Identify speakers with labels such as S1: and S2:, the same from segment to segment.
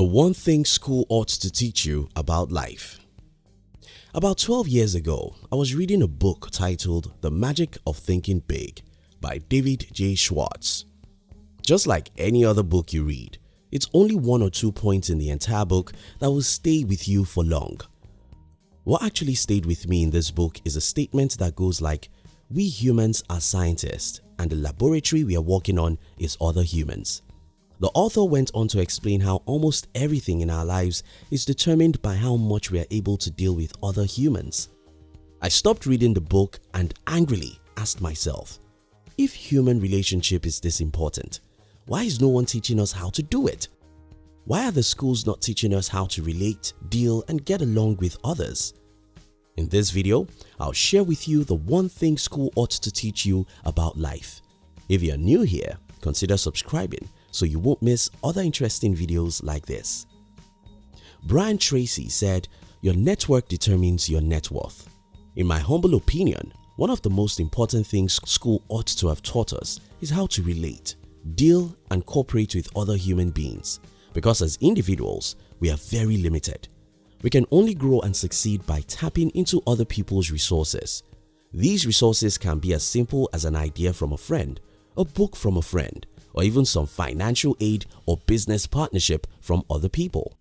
S1: The one thing school ought to teach you about life. About 12 years ago, I was reading a book titled The Magic of Thinking Big by David J. Schwartz. Just like any other book you read, it's only one or two points in the entire book that will stay with you for long. What actually stayed with me in this book is a statement that goes like, we humans are scientists and the laboratory we are working on is other humans. The author went on to explain how almost everything in our lives is determined by how much we are able to deal with other humans. I stopped reading the book and angrily asked myself, if human relationship is this important, why is no one teaching us how to do it? Why are the schools not teaching us how to relate, deal and get along with others? In this video, I'll share with you the one thing school ought to teach you about life. If you're new here, consider subscribing so you won't miss other interesting videos like this. Brian Tracy said, your network determines your net worth. In my humble opinion, one of the most important things school ought to have taught us is how to relate, deal and cooperate with other human beings because as individuals, we are very limited. We can only grow and succeed by tapping into other people's resources. These resources can be as simple as an idea from a friend, a book from a friend, or even some financial aid or business partnership from other people.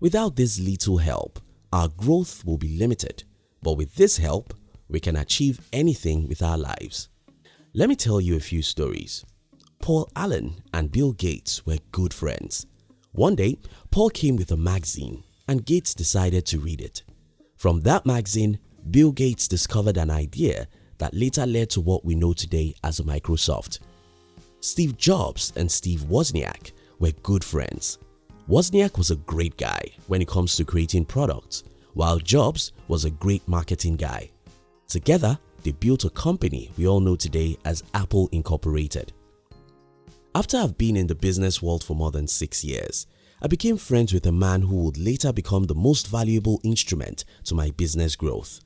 S1: Without this little help, our growth will be limited, but with this help, we can achieve anything with our lives. Let me tell you a few stories. Paul Allen and Bill Gates were good friends. One day, Paul came with a magazine and Gates decided to read it. From that magazine, Bill Gates discovered an idea that later led to what we know today as Microsoft. Steve Jobs and Steve Wozniak were good friends. Wozniak was a great guy when it comes to creating products, while Jobs was a great marketing guy. Together, they built a company we all know today as Apple Incorporated. After I've been in the business world for more than 6 years, I became friends with a man who would later become the most valuable instrument to my business growth.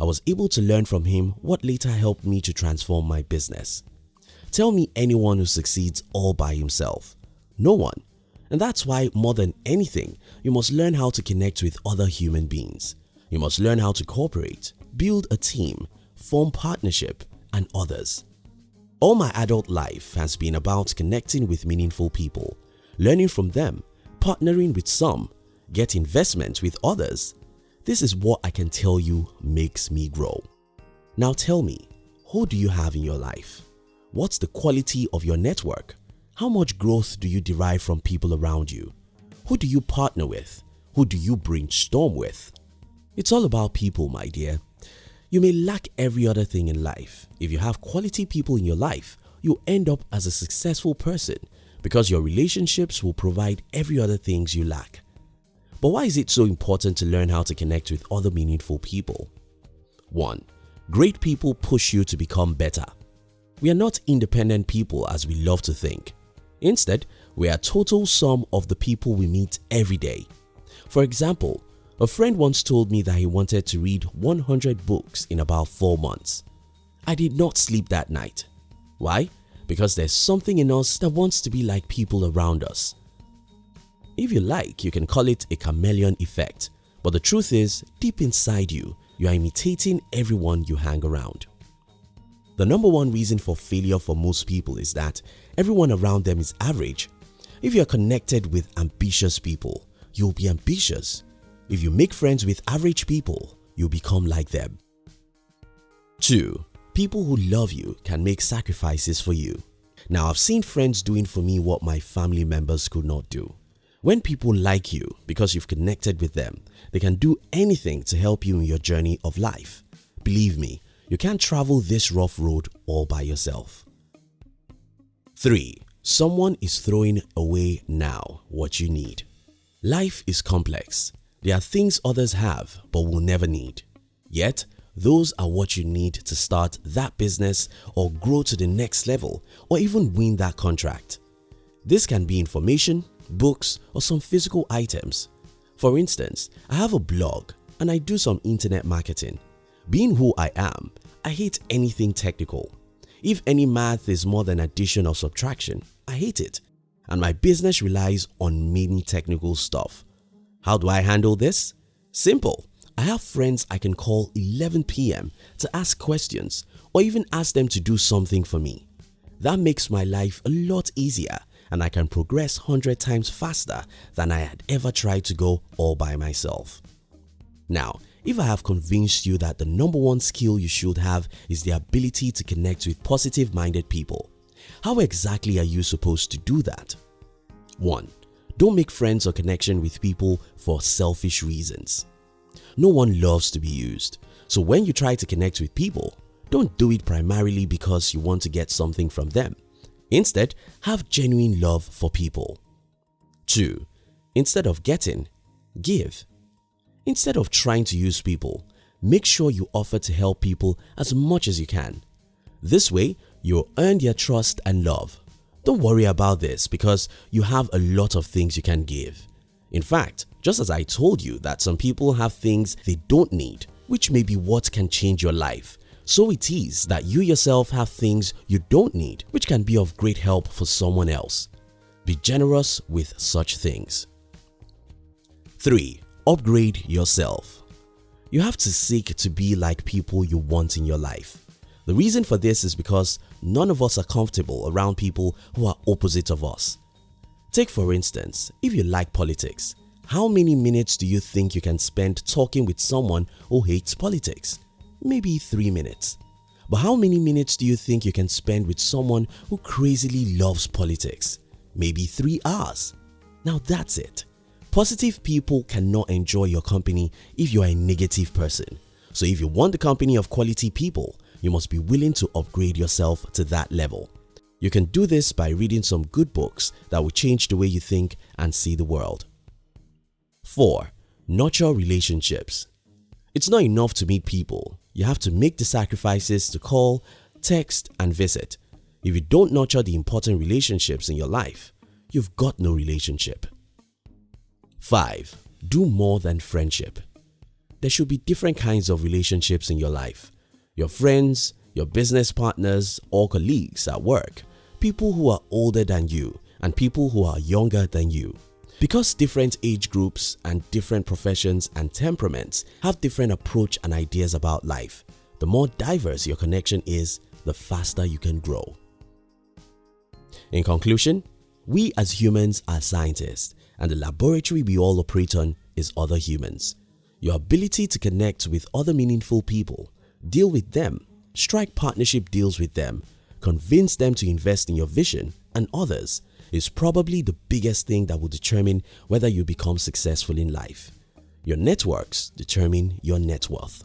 S1: I was able to learn from him what later helped me to transform my business. Tell me anyone who succeeds all by himself. No one. And that's why more than anything, you must learn how to connect with other human beings. You must learn how to cooperate, build a team, form partnership and others. All my adult life has been about connecting with meaningful people, learning from them, partnering with some, get investment with others. This is what I can tell you makes me grow. Now tell me, who do you have in your life? What's the quality of your network? How much growth do you derive from people around you? Who do you partner with? Who do you brainstorm with? It's all about people my dear. You may lack every other thing in life. If you have quality people in your life, you'll end up as a successful person because your relationships will provide every other things you lack. But why is it so important to learn how to connect with other meaningful people? 1. Great people push you to become better. We are not independent people as we love to think. Instead, we are total sum of the people we meet every day. For example, a friend once told me that he wanted to read 100 books in about 4 months. I did not sleep that night. Why? Because there's something in us that wants to be like people around us. If you like, you can call it a chameleon effect, but the truth is, deep inside you, you are imitating everyone you hang around. The number one reason for failure for most people is that everyone around them is average. If you are connected with ambitious people, you'll be ambitious. If you make friends with average people, you'll become like them. 2. People who love you can make sacrifices for you. Now I've seen friends doing for me what my family members could not do. When people like you because you've connected with them, they can do anything to help you in your journey of life. Believe me, you can't travel this rough road all by yourself. 3. Someone is throwing away now what you need. Life is complex. There are things others have but will never need. Yet, those are what you need to start that business or grow to the next level or even win that contract. This can be information, books or some physical items. For instance, I have a blog and I do some internet marketing. Being who I am, I hate anything technical. If any math is more than addition or subtraction, I hate it. and my business relies on many technical stuff. How do I handle this? Simple. I have friends I can call 11 pm to ask questions or even ask them to do something for me. That makes my life a lot easier and I can progress 100 times faster than I had ever tried to go all by myself. Now, if I have convinced you that the number one skill you should have is the ability to connect with positive minded people, how exactly are you supposed to do that? 1. Don't make friends or connection with people for selfish reasons. No one loves to be used, so when you try to connect with people, don't do it primarily because you want to get something from them. Instead, have genuine love for people. 2. Instead of getting, give. Instead of trying to use people, make sure you offer to help people as much as you can. This way, you'll earn their trust and love. Don't worry about this because you have a lot of things you can give. In fact, just as I told you that some people have things they don't need which may be what can change your life, so it is that you yourself have things you don't need which can be of great help for someone else. Be generous with such things. 3. Upgrade yourself. You have to seek to be like people you want in your life. The reason for this is because none of us are comfortable around people who are opposite of us. Take for instance, if you like politics, how many minutes do you think you can spend talking with someone who hates politics? Maybe 3 minutes. But how many minutes do you think you can spend with someone who crazily loves politics? Maybe 3 hours. Now that's it. Positive people cannot enjoy your company if you are a negative person. So if you want the company of quality people, you must be willing to upgrade yourself to that level. You can do this by reading some good books that will change the way you think and see the world. 4. Nurture relationships It's not enough to meet people, you have to make the sacrifices to call, text and visit. If you don't nurture the important relationships in your life, you've got no relationship. 5. Do more than friendship. There should be different kinds of relationships in your life. Your friends, your business partners or colleagues at work, people who are older than you and people who are younger than you. Because different age groups and different professions and temperaments have different approach and ideas about life, the more diverse your connection is, the faster you can grow. In conclusion, we as humans are scientists and the laboratory we all operate on is other humans. Your ability to connect with other meaningful people, deal with them, strike partnership deals with them, convince them to invest in your vision and others is probably the biggest thing that will determine whether you become successful in life. Your networks determine your net worth.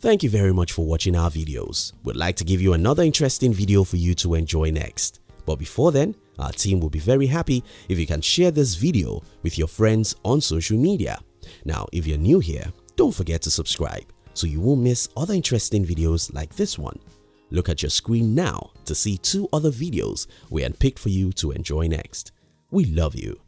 S1: Thank you very much for watching our videos. We'd like to give you another interesting video for you to enjoy next. But before then, our team will be very happy if you can share this video with your friends on social media. Now, if you're new here, don't forget to subscribe so you won't miss other interesting videos like this one. Look at your screen now to see two other videos we handpicked for you to enjoy next. We love you